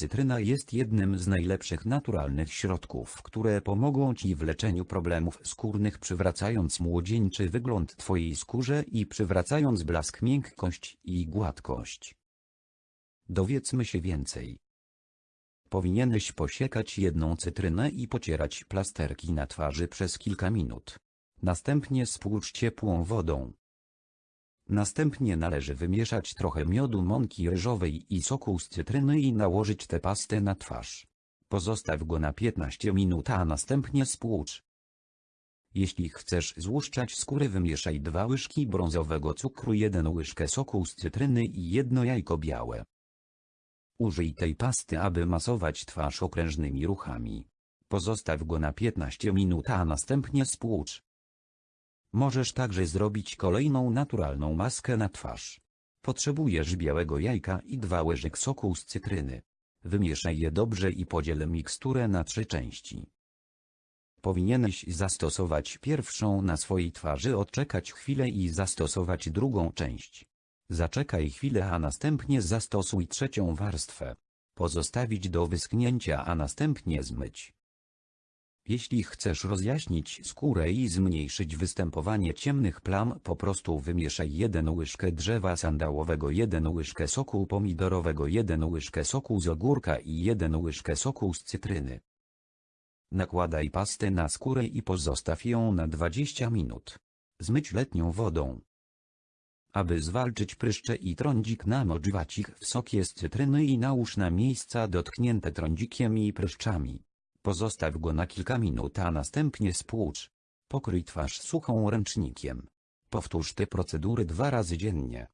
Cytryna jest jednym z najlepszych naturalnych środków, które pomogą Ci w leczeniu problemów skórnych przywracając młodzieńczy wygląd Twojej skórze i przywracając blask miękkość i gładkość. Dowiedzmy się więcej. Powinieneś posiekać jedną cytrynę i pocierać plasterki na twarzy przez kilka minut. Następnie spłucz ciepłą wodą. Następnie należy wymieszać trochę miodu mąki ryżowej i soku z cytryny i nałożyć tę pastę na twarz. Pozostaw go na 15 minut, a następnie spłucz. Jeśli chcesz złuszczać skórę wymieszaj dwa łyżki brązowego cukru, jeden łyżkę soku z cytryny i jedno jajko białe. Użyj tej pasty, aby masować twarz okrężnymi ruchami. Pozostaw go na 15 minut, a następnie spłucz. Możesz także zrobić kolejną naturalną maskę na twarz. Potrzebujesz białego jajka i dwa łyżek soku z cytryny. Wymieszaj je dobrze i podziel miksturę na trzy części. Powinieneś zastosować pierwszą na swojej twarzy, odczekać chwilę i zastosować drugą część. Zaczekaj chwilę, a następnie zastosuj trzecią warstwę. Pozostawić do wyschnięcia, a następnie zmyć. Jeśli chcesz rozjaśnić skórę i zmniejszyć występowanie ciemnych plam, po prostu wymieszaj 1 łyżkę drzewa sandałowego, 1 łyżkę soku pomidorowego, 1 łyżkę soku z ogórka i 1 łyżkę soku z cytryny. Nakładaj pastę na skórę i pozostaw ją na 20 minut. Zmyć letnią wodą. Aby zwalczyć pryszcze i trądzik namocz wacik w sokie z cytryny i nałóż na miejsca dotknięte trądzikiem i pryszczami. Pozostaw go na kilka minut, a następnie spłucz. Pokryj twarz suchą ręcznikiem. Powtórz te procedury dwa razy dziennie.